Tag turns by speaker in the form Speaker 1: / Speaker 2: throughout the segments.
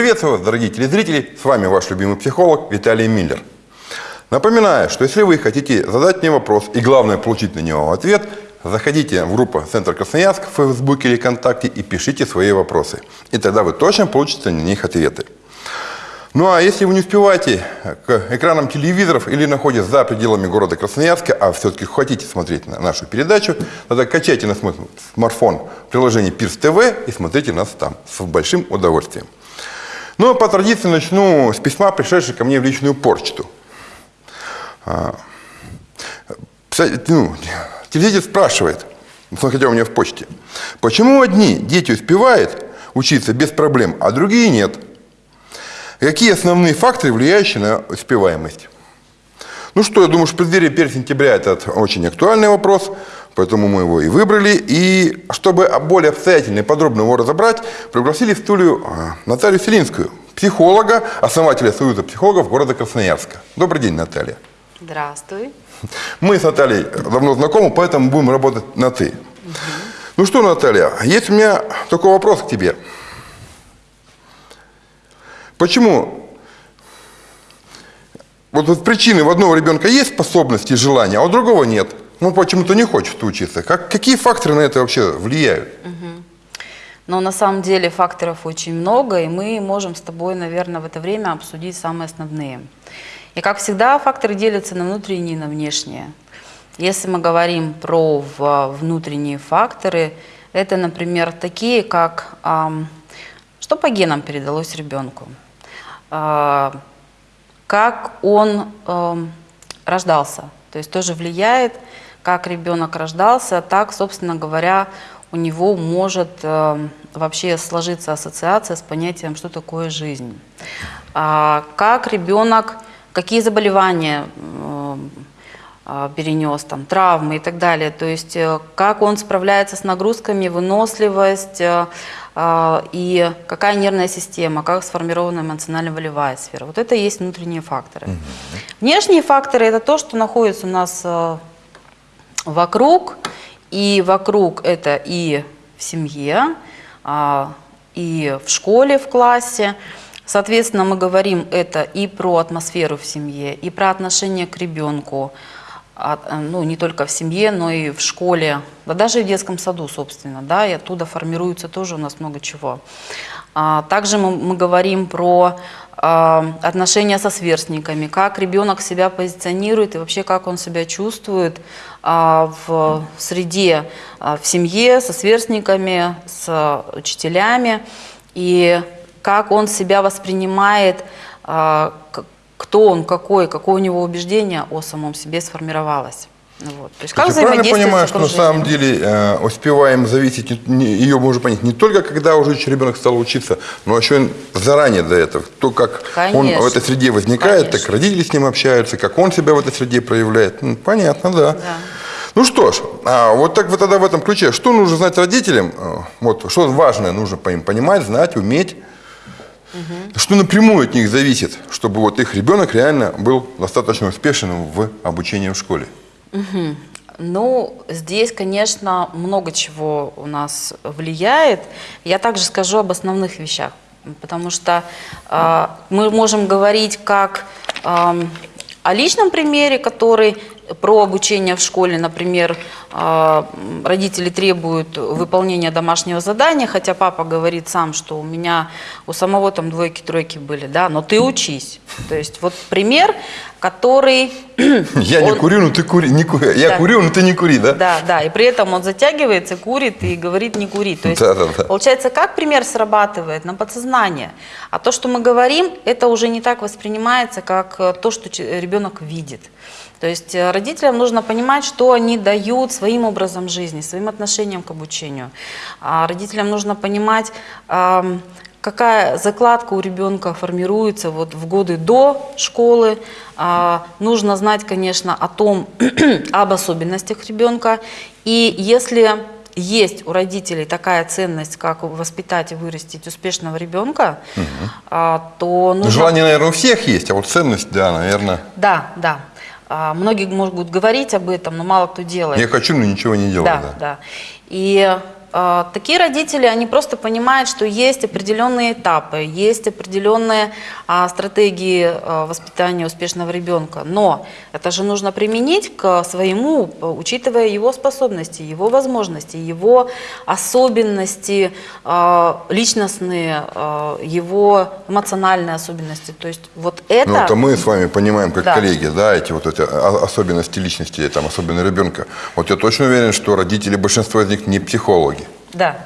Speaker 1: Приветствую вас, дорогие телезрители! С вами ваш любимый психолог Виталий Миллер. Напоминаю, что если вы хотите задать мне вопрос и главное получить на него ответ, заходите в группу Центр Красноярск в Фейсбуке или ВКонтакте и пишите свои вопросы. И тогда вы точно получите на них ответы. Ну а если вы не успеваете к экранам телевизоров или находитесь за пределами города Красноярска, а все-таки хотите смотреть на нашу передачу, тогда качайте на смартфон приложение Пирс ТВ и смотрите нас там с большим удовольствием. Ну по традиции начну с письма, пришедшего ко мне в личную почту. А, ну, телевизор спрашивает, хотя у меня в почте, почему одни дети успевают учиться без проблем, а другие нет – Какие основные факторы, влияющие на успеваемость? Ну что, я думаю, что в преддверии 1 сентября это очень актуальный вопрос, поэтому мы его и выбрали. И чтобы более обстоятельно и подробно его разобрать, пригласили в студию а, Наталью Селинскую, психолога, основателя Союза психологов города Красноярска. Добрый день, Наталья.
Speaker 2: Здравствуй.
Speaker 1: Мы с Натальей давно знакомы, поэтому будем работать на «ты». Угу. Ну что, Наталья, есть у меня такой вопрос к тебе. Почему? Вот, вот причины, у одного ребенка есть способности и желания, а у другого нет. Ну, почему-то не хочет учиться. Как, какие факторы на это вообще влияют?
Speaker 2: Но на самом деле факторов очень много, и мы можем с тобой, наверное, в это время обсудить самые основные. И как всегда, факторы делятся на внутренние и на внешние. Если мы говорим про внутренние факторы, это, например, такие, как что по генам передалось ребенку. А, как он рождался. То есть тоже влияет, как ребенок рождался, так, собственно говоря, у него может эм, вообще сложиться ассоциация с понятием, что такое жизнь. А, как ребенок, какие заболевания эм, а, перенес, там, травмы и так далее. То есть э, как он справляется с нагрузками, выносливость, э, а, и какая нервная система, как сформирована эмоционально-волевая сфера. Вот это и есть внутренние факторы. Угу. Внешние факторы – это то, что находится у нас э, вокруг, и вокруг это и в семье, а, и в школе, в классе. Соответственно, мы говорим это и про атмосферу в семье, и про отношение к ребенку, а, ну, не только в семье, но и в школе, да даже в детском саду, собственно, да, и оттуда формируется тоже у нас много чего. А, также мы, мы говорим про отношения со сверстниками, как ребенок себя позиционирует и вообще как он себя чувствует в среде, а, в семье, со сверстниками, с учителями, и как он себя воспринимает, а, кто он, какой, какое у него убеждение о самом себе сформировалось.
Speaker 1: Вот. То есть, как То правильно понимаю, что на самом деле э, успеваем зависеть, не, ее можно понять не только когда уже ребенок стал учиться, но еще заранее до этого. То, как Конечно. он в этой среде возникает, Конечно. так родители с ним общаются, как он себя в этой среде проявляет. Ну, понятно, да. да. Ну что ж, а вот так вот тогда в этом ключе, что нужно знать родителям, э, вот, что важное нужно по им понимать, знать, уметь, Угу. Что напрямую от них зависит, чтобы вот их ребенок реально был достаточно успешным в обучении в школе?
Speaker 2: Угу. Ну, здесь, конечно, много чего у нас влияет. Я также скажу об основных вещах, потому что э, мы можем говорить как э, о личном примере, который про обучение в школе, например, а, родители требуют выполнения домашнего задания, хотя папа говорит сам, что у меня у самого там двойки-тройки были, да, но ты учись. То есть вот пример, который...
Speaker 1: Я он... не курю, но ты кури. Не ку... Я да. курю, но ты не кури, да?
Speaker 2: Да, да, и при этом он затягивается, курит и говорит не кури. То есть, да, да, да. получается, как пример срабатывает на подсознание, а то, что мы говорим, это уже не так воспринимается, как то, что ребенок видит. То есть э, родителям нужно понимать, что они дают своим образом жизни, своим отношением к обучению. А родителям нужно понимать, какая закладка у ребенка формируется вот в годы до школы. А, нужно знать, конечно, о том, об особенностях ребенка. И если есть у родителей такая ценность, как воспитать и вырастить успешного ребенка, угу. а, то
Speaker 1: нужно... Желание, наверное, у всех есть, а вот ценность, да, наверное...
Speaker 2: Да, да. А, многие могут говорить об этом, но мало кто делает.
Speaker 1: Я хочу, но ничего не делаю.
Speaker 2: Да, да. да. И такие родители, они просто понимают, что есть определенные этапы, есть определенные а, стратегии а, воспитания успешного ребенка. Но это же нужно применить к своему, учитывая его способности, его возможности, его особенности а, личностные, а, его эмоциональные особенности. То есть вот это...
Speaker 1: Ну, это мы с вами понимаем, как
Speaker 2: Да.
Speaker 1: коллеги, да, эти вот эти особенности личности, там, особенно ребенка. Вот я точно уверен, что родители, большинство из них не психологи.
Speaker 2: Да.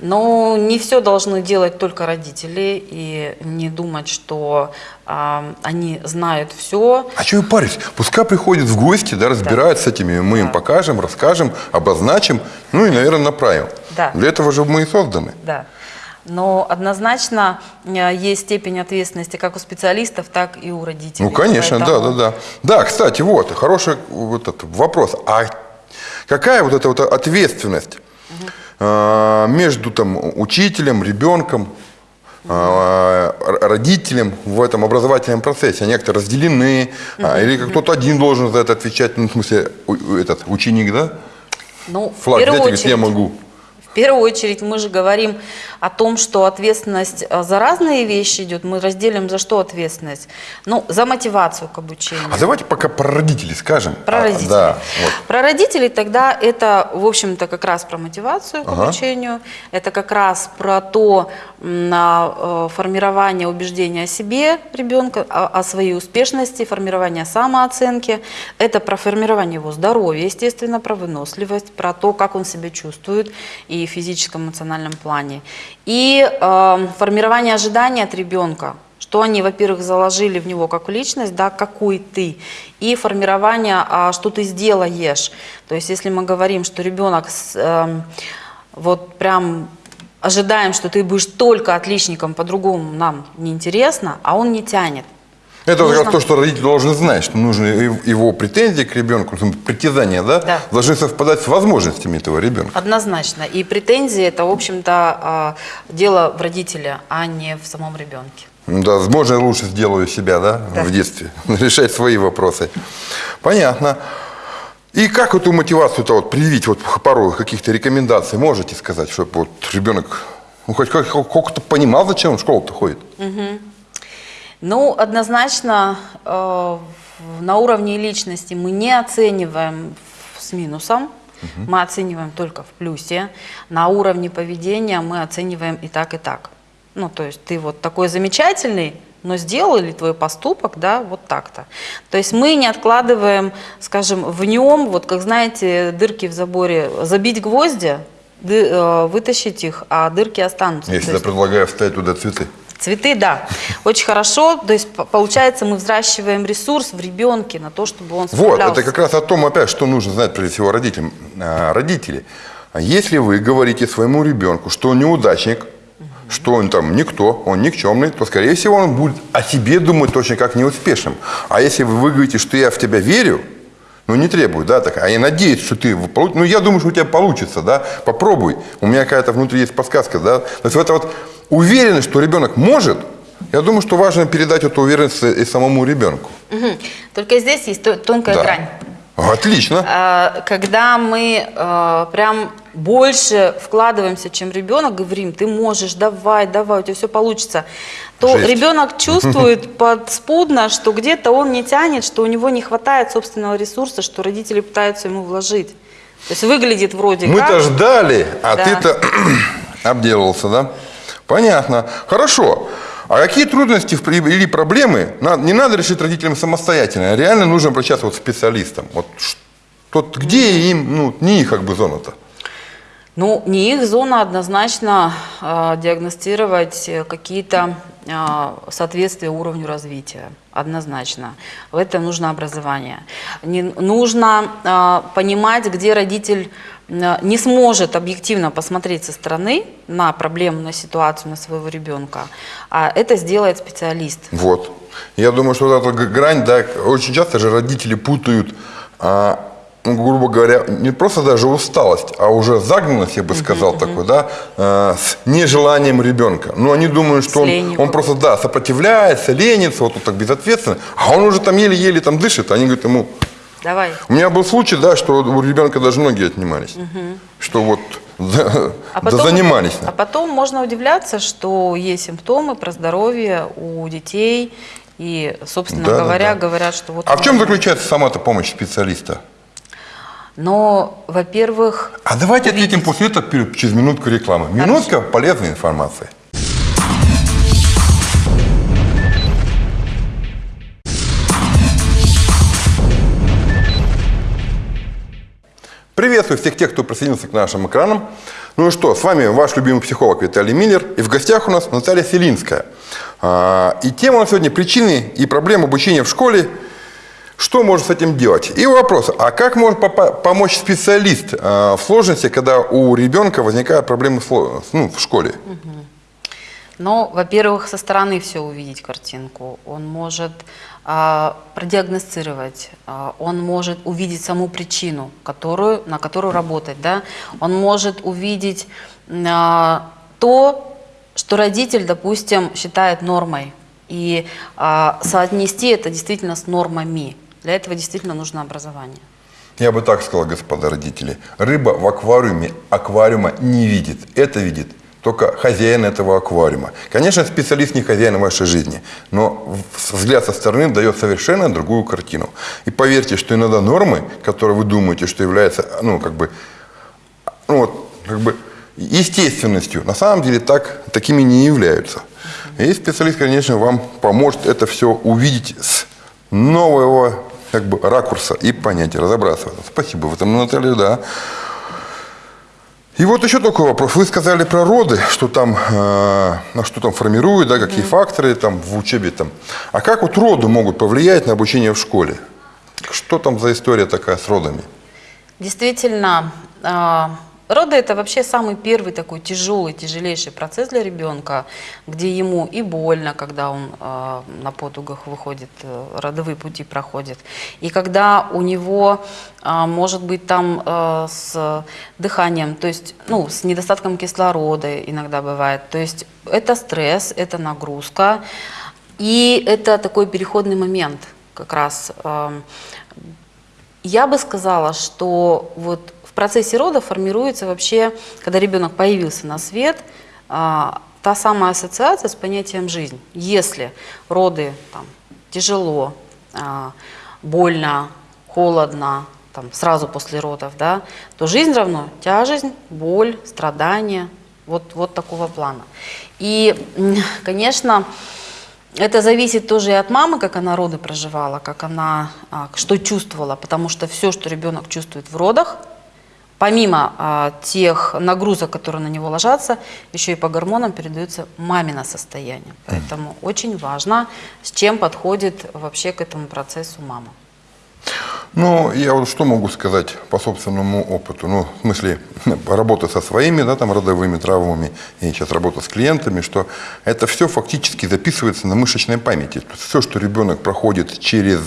Speaker 2: Но не все должны делать только родители и не думать, что а, они знают все.
Speaker 1: А что вы паритесь? Пускай приходят в гости, да, разбираются с этими, мы им
Speaker 2: Да.
Speaker 1: покажем, расскажем, обозначим, ну и, наверное, направим.
Speaker 2: Да.
Speaker 1: Для этого же мы и созданы.
Speaker 2: Да. Но однозначно э, есть степень ответственности как у специалистов, так и у родителей.
Speaker 1: Ну, конечно, да,
Speaker 2: Поэтому-
Speaker 1: да, да. Да, кстати, вот, хороший вот этот вопрос. А какая вот эта вот ответственность э, между там учителем, ребенком, р- родителем в этом образовательном процессе? Они как-то разделены? а, или как кто-то один должен за это отвечать? Ну, в смысле, этот ученик, да?
Speaker 2: Ну, в
Speaker 1: Флаг
Speaker 2: первую
Speaker 1: взять и говорит, я
Speaker 2: очередь-
Speaker 1: могу.
Speaker 2: В первую очередь мы же говорим о том, что ответственность э, за разные вещи идет. Мы разделим за что ответственность? Ну, за мотивацию к обучению.
Speaker 1: А давайте пока про родителей скажем.
Speaker 2: Про
Speaker 1: А,
Speaker 2: родителей.
Speaker 1: Да, вот.
Speaker 2: Про родителей тогда это, в общем-то, как раз про мотивацию к
Speaker 1: Ага.
Speaker 2: обучению. Это как раз про то на, э, формирование убеждения о себе ребенка, о, о своей успешности, формирование самооценки. Это про формирование его здоровья, естественно, про выносливость, про то, как он себя чувствует и физическом, эмоциональном плане. И э, формирование ожиданий от ребенка что они, во-первых, заложили в него как личность, да, какой ты, и формирование, а, что ты сделаешь. То есть, если мы говорим, что ребенок с, эм, вот прям ожидаем, что ты будешь только отличником, по-другому нам неинтересно, а он не тянет.
Speaker 1: Это как раз то, что родитель должен знать, что нужно и- его претензии к ребенку, притязания, да,
Speaker 2: Да.
Speaker 1: должны совпадать с возможностями этого ребенка.
Speaker 2: Однозначно. И претензии это, в общем-то, а, дело в родителе, а не в самом ребенке.
Speaker 1: Ну Да, можно я лучше сделаю себя, да,
Speaker 2: Да.
Speaker 1: в детстве, решать свои вопросы. Понятно. И как эту мотивацию-то вот привить, вот пару каких-то рекомендаций можете сказать, чтобы вот ребенок ну, хоть как- хоть как-то понимал, зачем он в школу-то ходит?
Speaker 2: Ну, однозначно, э, на уровне личности мы не оцениваем с минусом, мы оцениваем только в плюсе. На уровне поведения мы оцениваем и так, и так. Ну, то есть ты вот такой замечательный, но сделал ли твой поступок, да, вот так-то. То есть мы не откладываем, скажем, в нем, вот как знаете, дырки в заборе, забить гвозди, э, вытащить их, а дырки останутся.
Speaker 1: Я всегда
Speaker 2: есть-
Speaker 1: предлагаю вставить туда цветы.
Speaker 2: Цветы, да, очень хорошо. То есть, по- получается, мы взращиваем ресурс в ребенке на то, чтобы он
Speaker 1: Вот,
Speaker 2: справлялся.
Speaker 1: это как раз о том, опять, что нужно знать прежде всего родителям. А, Родители, а если вы говорите своему ребенку, что он неудачник, что он там никто, он никчемный, то, скорее всего, он будет о себе думать точно как неуспешным. А если вы, говорите, что я в тебя верю, ну, не требую, да, так, а я надеюсь, что ты получишь, ну, я думаю, что у тебя получится, да, попробуй. У меня какая-то внутри есть подсказка, да. То есть вот эта вот уверенность, что ребенок может, я думаю, что важно передать эту уверенность и самому ребенку.
Speaker 2: Мгм. Только здесь есть то- тонкая
Speaker 1: Да.
Speaker 2: грань.
Speaker 1: Отлично.
Speaker 2: А, Когда мы э, прям больше вкладываемся, чем ребенок, говорим, ты можешь, давай, давай, у тебя все получится, то
Speaker 1: Жесть.
Speaker 2: ребенок чувствует подспудно, что где-то он не тянет, что у него не хватает собственного ресурса, что родители пытаются ему вложить. То есть выглядит вроде
Speaker 1: Мы-то ждали, а
Speaker 2: Да.
Speaker 1: ты-то обделался, да? Понятно. Хорошо. А какие трудности или проблемы не надо решить родителям самостоятельно, а реально нужно обращаться вот к специалистам? Вот что, где им, ну, не их как бы зона-то?
Speaker 2: Ну, не их зона однозначно э, диагностировать какие-то э, соответствия уровню развития. Однозначно. В этом нужно образование. Не, нужно э, понимать, где родитель не сможет объективно посмотреть со стороны на проблему, на ситуацию, на своего ребенка. А это сделает специалист.
Speaker 1: Вот. Я думаю, что вот эта грань, да, очень часто же родители путают, а, ну, грубо говоря, не просто даже усталость, а уже загнанность, я бы сказал, такой, да, а, с нежеланием ребенка. Ну, они думают, что он, он просто, да, сопротивляется, ленится, вот он так безответственно, а он уже там еле-еле там дышит, они говорят ему...
Speaker 2: Давай.
Speaker 1: У меня был случай, да, что у ребенка даже ноги отнимались. Что вот да,
Speaker 2: А
Speaker 1: да
Speaker 2: потом,
Speaker 1: занимались.
Speaker 2: а потом можно удивляться, что есть симптомы про здоровье у детей. И, собственно
Speaker 1: Да, да,
Speaker 2: говоря,
Speaker 1: да.
Speaker 2: говорят, что вот...
Speaker 1: А в чем заключается сама-то помощь специалиста?
Speaker 2: Но, во-первых,
Speaker 1: А давайте ответим после этого через минутку рекламы. Минутка полезной информации. Приветствую всех тех, кто присоединился к нашим экранам. Ну и что, с вами ваш любимый психолог Виталий Миллер. И в гостях у нас Наталья Селинская. А, И тема у нас сегодня причины и проблемы обучения в школе что можно с этим делать? И вопрос, а как может помочь специалист э, в сложности, когда у ребенка возникают проблемы ну, в школе?
Speaker 2: Но, во-первых, со стороны все увидеть картинку. Он может а, продиагностировать, а, он может увидеть саму причину, которую, на которую работать. Да? Он может увидеть а, то, что родитель, допустим, считает нормой, и а, соотнести это действительно с нормами. Для этого действительно нужно образование.
Speaker 1: Я бы так сказал, господа родители. Рыба в аквариуме аквариума не видит. Это видит только хозяин этого аквариума. Конечно, специалист не хозяин вашей жизни, но взгляд со стороны дает совершенно другую картину. И поверьте, что иногда нормы, которые вы думаете, что являются, ну, как бы, ну, вот, как бы естественностью, на самом деле так, такими не являются. И специалист, конечно, вам поможет это все увидеть с нового как бы, ракурса и понять, разобраться. Спасибо в этом, Наталья, да. И вот еще такой вопрос. Вы сказали про роды, что там, э, что там формируют, да, какие факторы там в учебе там. А как вот роды могут повлиять на обучение в школе? Что там за история такая с родами?
Speaker 2: Действительно, а, роды это вообще самый первый такой тяжелый, тяжелейший процесс для ребенка, где ему и больно, когда он а, на потугах выходит, э, родовые пути проходит, и когда у него а, может быть там э, с дыханием, то есть ну, с недостатком кислорода иногда бывает. То есть это стресс, это нагрузка, и это такой переходный момент как раз. эм, я бы сказала, что вот в процессе рода формируется вообще, когда ребенок появился на свет, а, та самая ассоциация с понятием жизнь. Если роды там, тяжело, а, больно, холодно, там, сразу после родов, да, то жизнь равно тяжесть, боль, страдания, вот, вот такого плана. И, конечно, это зависит тоже и от мамы, как она роды проживала, как она, а, что чувствовала, потому что все, что ребенок чувствует в родах, помимо а, тех нагрузок, которые на него ложатся, еще и по гормонам передается мамино состояние. Поэтому очень важно, с чем подходит вообще к этому процессу мама.
Speaker 1: Ну, я вот что могу сказать по собственному опыту? Ну, в смысле, работа со своими, да, там, родовыми травмами, и сейчас работа с клиентами, что это все фактически записывается на мышечной памяти. Все, что ребенок проходит через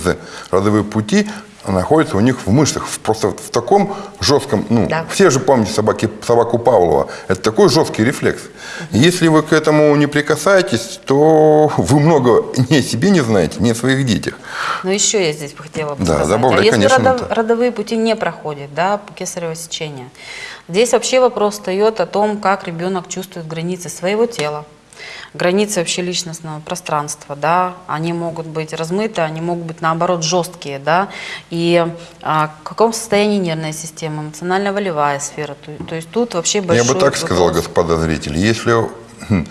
Speaker 1: родовые пути, находится у них в мышцах. Просто в таком жестком, ну,
Speaker 2: Да.
Speaker 1: все же помните собаки, собаку Павлова. Это такой жесткий рефлекс. Если вы к этому не прикасаетесь, то вы много ни о себе не знаете, ни о своих детях.
Speaker 2: Но еще я здесь бы хотела бы
Speaker 1: Да,
Speaker 2: сказать.
Speaker 1: добавляй,
Speaker 2: а если
Speaker 1: конечно,
Speaker 2: родов-
Speaker 1: это.
Speaker 2: родовые пути не проходят, да, кесарево сечению, здесь вообще вопрос встает о том, как ребенок чувствует границы своего тела, границы вообще личностного пространства, да, они могут быть размыты, они могут быть наоборот жесткие, да, и а, в каком состоянии нервная система, эмоционально-волевая сфера, то, то есть тут вообще большой
Speaker 1: Я бы так сказал,
Speaker 2: вопрос.
Speaker 1: господа зрители, если хм,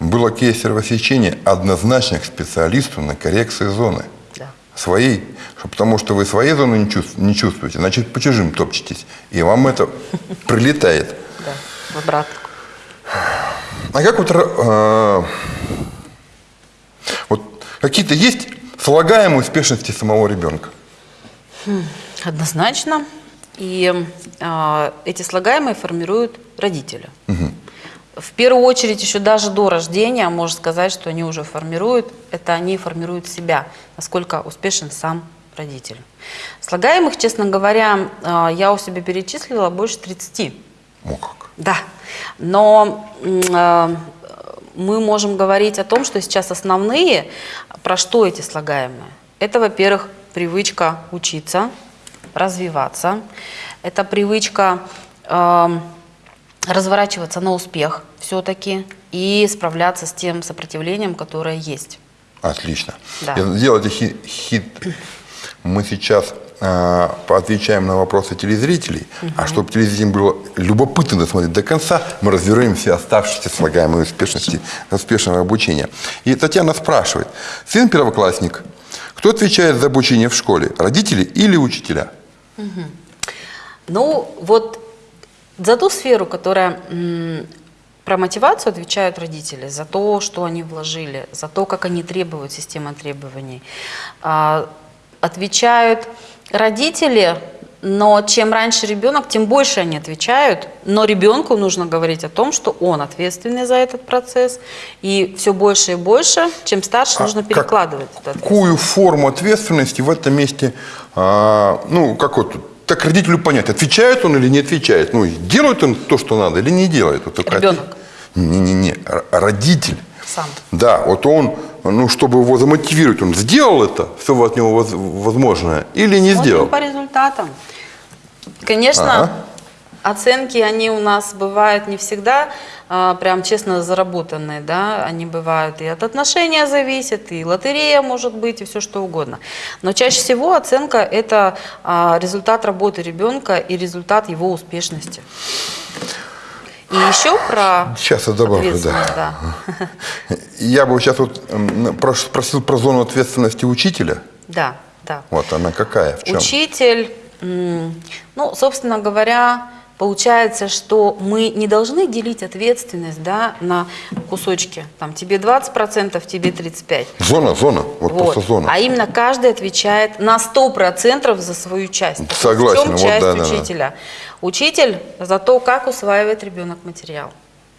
Speaker 1: было кесарево сечение, однозначно к специалисту на коррекции зоны.
Speaker 2: Да.
Speaker 1: Своей. Потому что вы своей зоны не, чувств- не чувствуете, значит, по чужим топчетесь. И вам это прилетает.
Speaker 2: Да, в обратку.
Speaker 1: А как вот, э, вот какие-то есть слагаемые успешности самого ребенка?
Speaker 2: Однозначно. И а, эти слагаемые формируют родители. В первую очередь, еще даже до рождения, можно сказать, что они уже формируют, это они формируют себя, насколько успешен сам родитель. Слагаемых, честно говоря, а, я у себя перечислила больше 30.
Speaker 1: О, как.
Speaker 2: Да, но э, мы можем говорить о том, что сейчас основные, про что эти слагаемые. Это, во-первых, привычка учиться, развиваться. Это привычка эм, разворачиваться на успех все-таки и справляться с тем сопротивлением, которое есть.
Speaker 1: Отлично.
Speaker 2: Да.
Speaker 1: Сделайте хит, хит. Мы сейчас э, отвечаем на вопросы телезрителей, а чтобы телезрителям было любопытно досмотреть до конца, мы разберем все оставшиеся слагаемые успешности, успешного обучения. И Татьяна спрашивает, сын первоклассник, кто отвечает за обучение в школе, родители или учителя?
Speaker 2: Ну, вот за ту сферу, которая про мотивацию отвечают родители, за то, что они вложили, за то, как они требуют системы требований. А, отвечают родители, но чем раньше ребенок, тем больше они отвечают. Но ребенку нужно говорить о том, что он ответственный за этот процесс. И все больше и больше, чем старше,
Speaker 1: А
Speaker 2: нужно
Speaker 1: как-
Speaker 2: перекладывать ответственность.
Speaker 1: Какую форму ответственности в этом месте, а, ну, как вот, так родителю понять, отвечает он или не отвечает? Ну, делает он то, что надо, или не делает? Вот такая-
Speaker 2: Ребенок.
Speaker 1: Не-не-не, родитель.
Speaker 2: Сам.
Speaker 1: Да, вот он, ну, чтобы его замотивировать, он сделал это, все от него воз- возможное, или не
Speaker 2: Смотрим
Speaker 1: сделал?
Speaker 2: по результатам. Конечно,
Speaker 1: Ага.
Speaker 2: оценки, они у нас бывают не всегда а, прям честно заработанные, да, они бывают и от отношения зависят, и лотерея может быть, и все что угодно. Но чаще всего оценка – это а, результат работы ребенка и результат его успешности. И еще про
Speaker 1: Сейчас я добавлю, да.
Speaker 2: да.
Speaker 1: Я бы сейчас вот м, прош- спросил про зону ответственности учителя.
Speaker 2: Да, да.
Speaker 1: Вот она какая, в чем?
Speaker 2: Учитель, ну, собственно говоря, получается, что мы не должны делить ответственность да, на кусочки. Там тебе 20%, тебе 35%.
Speaker 1: Зона, зона, вот,
Speaker 2: Вот.
Speaker 1: просто зона.
Speaker 2: А именно каждый отвечает на 100% за свою часть.
Speaker 1: Согласен,
Speaker 2: В чем
Speaker 1: вот
Speaker 2: часть
Speaker 1: да, да, да.
Speaker 2: учителя? Учитель за то, как усваивает ребенок материал.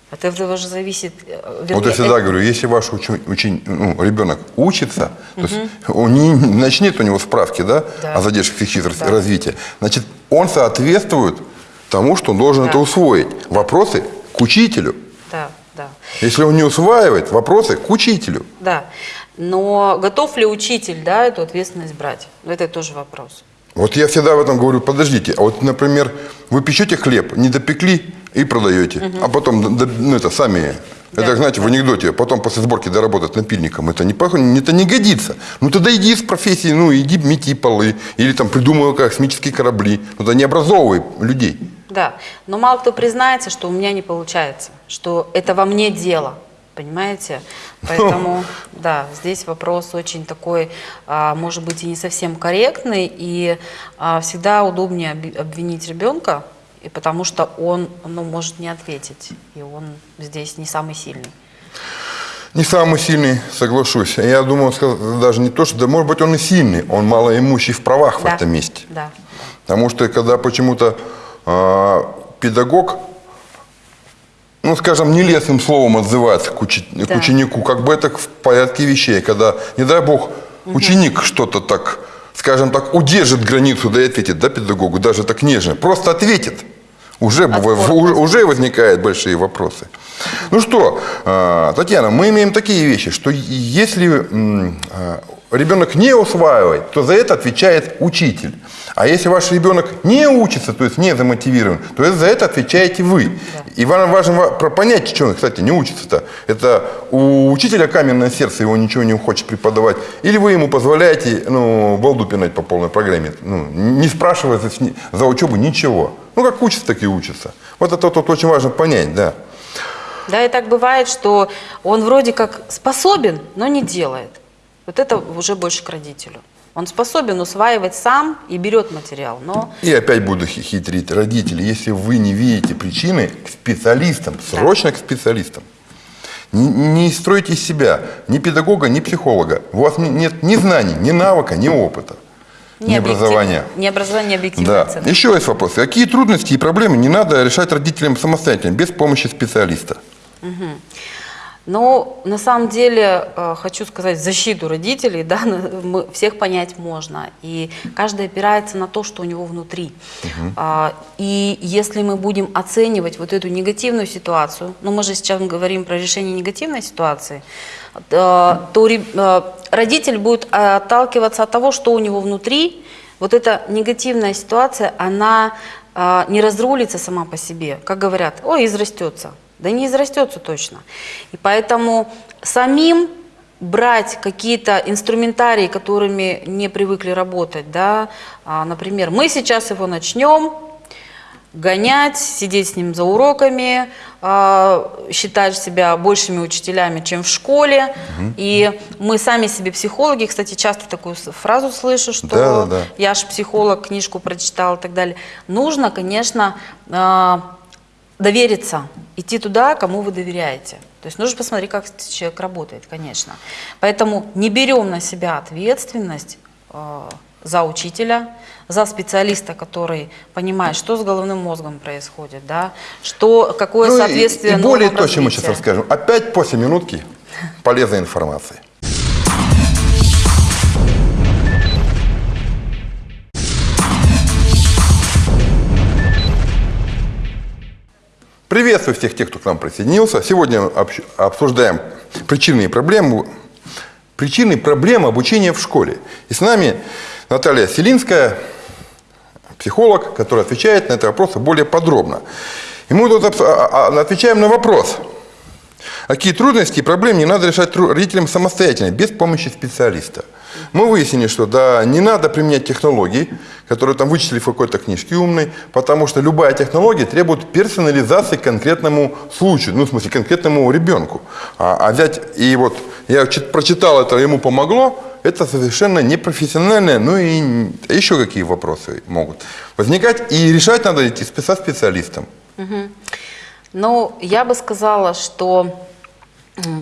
Speaker 2: От этого же зависит... э,
Speaker 1: Вот
Speaker 2: вернее,
Speaker 1: я всегда
Speaker 2: э,
Speaker 1: говорю, если ваш учи- учень- ну, ребенок учится, то есть он не, начнет у него справки да,
Speaker 2: Да.
Speaker 1: о задержках психического
Speaker 2: Да.
Speaker 1: развития, значит, он соответствует тому, что он должен
Speaker 2: Да.
Speaker 1: это усвоить. Вопросы к учителю.
Speaker 2: Да, да.
Speaker 1: Если он не усваивает, вопросы к учителю.
Speaker 2: Да, но готов ли учитель да, эту ответственность брать? Это тоже вопрос.
Speaker 1: Вот я всегда в этом говорю, подождите, а вот, например, вы печете хлеб, не допекли и продаете, а потом, ну, это сами,
Speaker 2: Да,
Speaker 1: это, знаете, в анекдоте, потом после сборки доработать напильником, это не, это не годится. Ну, тогда иди из профессии, ну, иди мети полы, или там придумывай космические корабли, ну, тогда не образовывай людей.
Speaker 2: Да, но мало кто признается, что у меня не получается, что это во мне дело, понимаете? Поэтому, да, здесь вопрос очень такой, а, может быть, и не совсем корректный, и а, всегда удобнее обвинить ребенка, и потому что он ну, может не ответить, и он здесь не самый сильный.
Speaker 1: Не самый сильный, соглашусь. Я думаю, даже не то, что, да, может быть, он и сильный, он малоимущий в правах в
Speaker 2: Да,
Speaker 1: этом месте.
Speaker 2: Да,
Speaker 1: Потому что когда почему-то э, педагог, ну, скажем, нелестным словом отзывается к, учи- к
Speaker 2: Да.
Speaker 1: ученику, как бы это в порядке вещей, когда, не дай бог, ученик что-то так, скажем так, удержит границу, да и ответит, да, педагогу, даже так нежно, просто ответит. Уже,
Speaker 2: Отпор
Speaker 1: уже, возникают большие вопросы. Ну что, э, Татьяна, мы имеем такие вещи, что если э, ребенок не усваивает, то за это отвечает учитель. А если ваш ребенок не учится, то есть не замотивирован, то за это отвечаете вы. И вам важно понять, что он, кстати, не учится-то. Это у учителя каменное сердце, его ничего не хочет преподавать. Или вы ему позволяете ну, балду пинать по полной программе, ну, не спрашивая за, за учебу ничего. Ну, как учится, так и учится. Вот это вот очень важно понять, да.
Speaker 2: Да, и так бывает, что он вроде как способен, но не делает. Вот это уже больше к родителю. Он способен усваивать сам и берет материал, но
Speaker 1: И опять буду хи- хитрить. Родители, если вы не видите причины, к специалистам, срочно к специалистам. Не, не стройте из себя ни педагога, ни психолога. У вас не- нет ни знаний, ни навыка, ни опыта, ни,
Speaker 2: объективно-
Speaker 1: образования.
Speaker 2: Не образование, не объективная
Speaker 1: Да.
Speaker 2: оценка.
Speaker 1: Еще есть вопрос. Какие трудности и проблемы не надо решать родителям самостоятельно, без помощи специалиста?
Speaker 2: Но на самом деле э, хочу сказать защиту родителей, да, мы, всех понять можно. И каждый опирается на то, что у него внутри. А, и если мы будем оценивать вот эту негативную ситуацию, ну мы же сейчас говорим про решение негативной ситуации, э, то э, родитель будет отталкиваться от того, что у него внутри. Вот эта негативная ситуация, она не разрулится сама по себе. Как говорят, ой, израстется. Да не израстется точно. И поэтому самим брать какие-то инструментарии, которыми не привыкли работать, да, а, например, мы сейчас его начнем, гонять, сидеть с ним за уроками, э, считать себя большими учителями, чем в школе. И мы сами себе психологи, кстати, часто такую фразу слышу, что
Speaker 1: Да, да, да.
Speaker 2: я ж психолог, книжку прочитал и так далее. Нужно, конечно, э, довериться, идти туда, кому вы доверяете. То есть нужно посмотреть, как человек работает, конечно. Поэтому не берем на себя ответственность э, за учителя, за специалиста, который понимает, что с головным мозгом происходит, да, что, какое
Speaker 1: Ну и-
Speaker 2: соответствие
Speaker 1: и, более
Speaker 2: нормам
Speaker 1: то, чем мы сейчас расскажем. Опять после минутки полезной информации. Приветствую всех тех, кто к нам присоединился. Сегодня обсуждаем причины и проблемы, причины и проблемы обучения в школе. И с нами Наталья Селинская, психолог, который отвечает на этот вопрос более подробно. И мы тут абс- а- а- отвечаем на вопрос, какие трудности и проблемы не надо решать родителям самостоятельно, без помощи специалиста. Мы выяснили, что да, не надо применять технологии, которые там вычислили в какой-то книжке умной, потому что любая технология требует персонализации конкретному случаю, ну, в смысле, конкретному ребенку. А, а взять и вот, я чит- прочитал это, ему помогло, это совершенно непрофессиональное, ну и н- еще какие вопросы могут возникать, и решать надо идти со специалистом.
Speaker 2: Ну, я бы сказала, что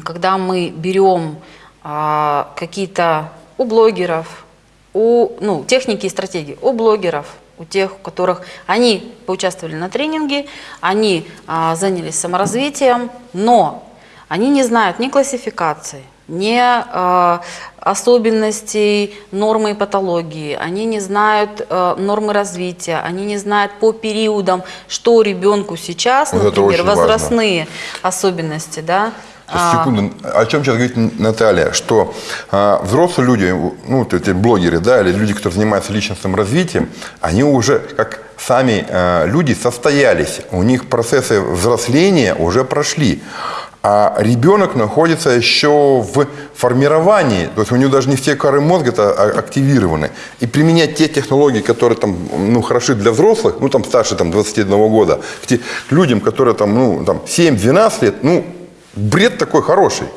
Speaker 2: когда мы берем а, какие-то у блогеров, у ну, техники и стратегии, у блогеров, у тех, у которых они поучаствовали на тренинге, они а, занялись саморазвитием, но они не знают ни классификации, ни а, особенностей нормы и патологии, они не знают э, нормы развития, они не знают по периодам, что ребенку сейчас,
Speaker 1: Вот
Speaker 2: например,
Speaker 1: очень важно.
Speaker 2: возрастные особенности, да. А,
Speaker 1: секунду, о чем сейчас говорит Наталья, что а, взрослые люди, ну, эти блогеры, да, или люди, которые занимаются личностным развитием, они уже, как сами а, люди, состоялись, у них процессы взросления уже прошли. А ребенок находится еще в формировании, то есть у него даже не все коры мозга -то а- активированы. И применять те технологии, которые там, ну, хороши для взрослых, ну, там, старше там, 21 года, к, те- к людям, которые там, ну, там, 7-12 лет, ну, бред такой хороший.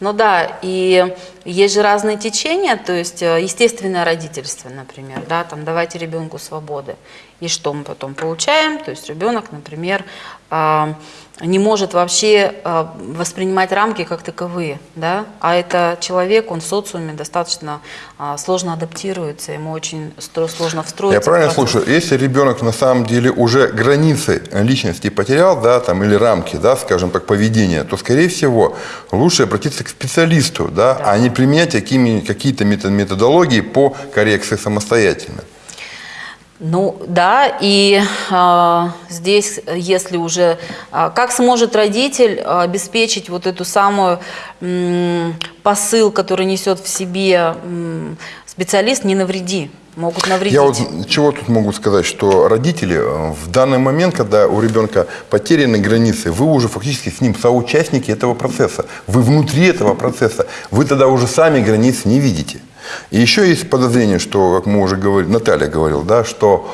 Speaker 2: Ну да, и есть же разные течения, то есть э, естественное родительство, например, да, там давайте ребенку свободы. И что мы потом получаем? То есть ребенок, например, а, не может вообще а, воспринимать рамки как таковые, да, а это человек, он в социуме достаточно а, сложно адаптируется, ему очень сложно встроиться.
Speaker 1: Я правильно слушаю? Если ребенок на самом деле уже границы личности потерял, да, там, или рамки, да, скажем так, поведения, то, скорее всего, лучше обратиться к специалисту, да, а не применять какие-то мето- методологии по коррекции самостоятельно.
Speaker 2: Ну да, и а, здесь, если уже, а, как сможет родитель а, обеспечить вот эту самую м, посыл, который несет в себе м, специалист, не навреди, могут навредить.
Speaker 1: Я вот чего тут могу сказать, что родители э, в данный момент, когда у ребенка потеряны границы, вы уже фактически с ним соучастники этого процесса. Вы внутри этого процесса. Вы тогда уже сами границ не видите. И еще есть подозрение, что, как мы уже говорили, Наталья говорила, да, что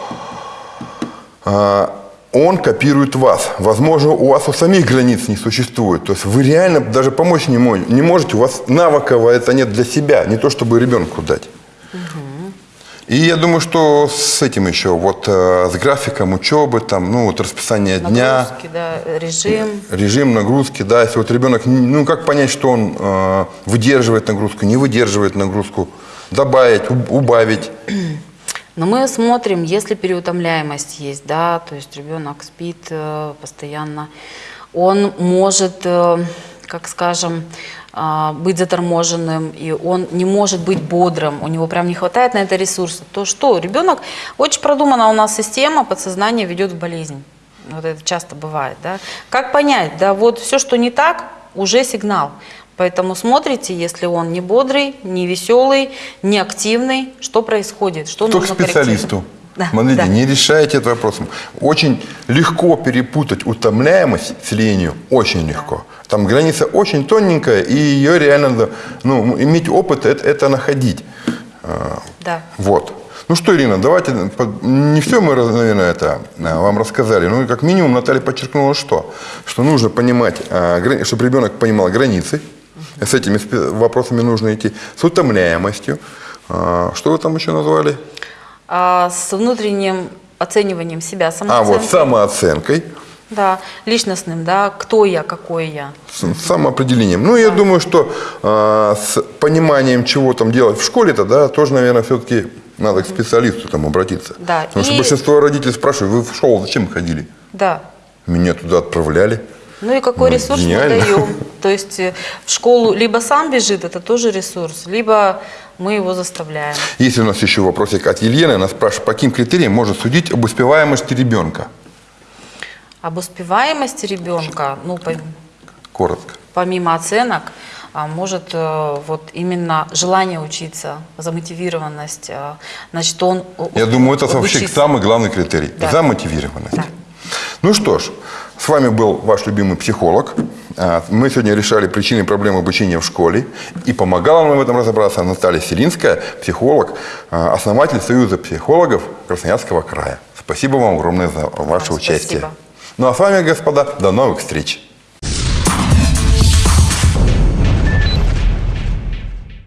Speaker 1: а, он копирует вас. Возможно, у вас у самих границ не существует. То есть вы реально даже помочь не, мо- не можете. У вас навыков это нет для себя, не то чтобы ребенку дать. И я думаю, что с этим еще, вот э, с графиком учебы, там, ну, вот расписание дня,
Speaker 2: Нагрузки, да, режим.
Speaker 1: режим нагрузки, да, если вот ребенок, ну, как понять, что он э, выдерживает нагрузку, не выдерживает нагрузку, добавить, уб- убавить.
Speaker 2: Но мы смотрим, если переутомляемость есть, да, то есть ребенок спит э, постоянно, он может, э, как скажем, быть заторможенным, и он не может быть бодрым, у него прям не хватает на это ресурса, то что? Ребенок, очень продумана у нас система, подсознание ведет в болезнь. Вот это часто бывает, да. Как понять, да, вот все, что не так, уже сигнал. Поэтому смотрите, если он не бодрый, не веселый, не активный, что происходит, что
Speaker 1: Кто к
Speaker 2: нужно
Speaker 1: специалисту?
Speaker 2: Да,
Speaker 1: Смотрите,
Speaker 2: да.
Speaker 1: не решаете этот вопрос. Очень легко перепутать утомляемость с ленью. Очень легко. Там граница очень тоненькая, и ее реально, да, ну, иметь опыт, это, это находить. А,
Speaker 2: Да.
Speaker 1: Вот. Ну что, Ирина, давайте, не все мы, наверное, это а, вам рассказали. И как минимум Наталья подчеркнула, что? Что нужно понимать, а, чтобы ребенок понимал границы. С этими вопросами нужно идти. С утомляемостью. Что вы там еще назвали?
Speaker 2: А с внутренним оцениванием себя,
Speaker 1: А,
Speaker 2: самооценкой.
Speaker 1: вот самооценкой,
Speaker 2: Да, личностным, да, кто я, какой я.
Speaker 1: с самоопределением. Ну, я думаю, что а, с пониманием, чего там делать в школе-то, да, тоже, наверное, все-таки надо к специалисту там обратиться.
Speaker 2: Да,
Speaker 1: Потому что
Speaker 2: и-
Speaker 1: большинство родителей спрашивают, вы в школу зачем ходили?
Speaker 2: Да.
Speaker 1: Меня туда отправляли.
Speaker 2: Ну и какой
Speaker 1: Ну,
Speaker 2: ресурс
Speaker 1: гениально.
Speaker 2: мы даем. То есть э, в школу либо сам бежит, это тоже ресурс, либо мы его заставляем.
Speaker 1: Есть у нас еще вопросик от Елены. Она спрашивает, по каким критериям можно судить об успеваемости ребенка?
Speaker 2: Об успеваемости ребенка, ну, по-
Speaker 1: Коротко.
Speaker 2: помимо оценок, а, может э, вот именно желание учиться, замотивированность, а, значит, он
Speaker 1: Я думаю, это вообще самый главный критерий.
Speaker 2: Да.
Speaker 1: Замотивированность.
Speaker 2: Да.
Speaker 1: Ну что ж, с вами был ваш любимый психолог. А, Мы сегодня решали причины проблем обучения в школе. И помогала нам в этом разобраться Наталья Селинская, психолог, а, основатель Союза психологов Красноярского края. Спасибо вам огромное за ваше
Speaker 2: Вам
Speaker 1: участие.
Speaker 2: спасибо.
Speaker 1: Ну а с вами, господа, до новых встреч.